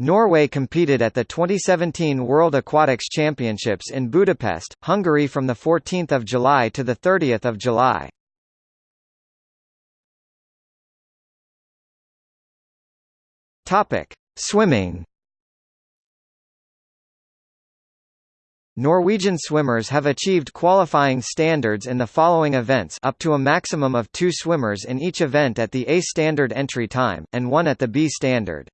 Norway competed at the 2017 World Aquatics Championships in Budapest, Hungary from 14 July to 30 July. Swimming Norwegian swimmers have achieved qualifying standards in the following events up to a maximum of two swimmers in each event at the A standard entry time, and one at the B standard.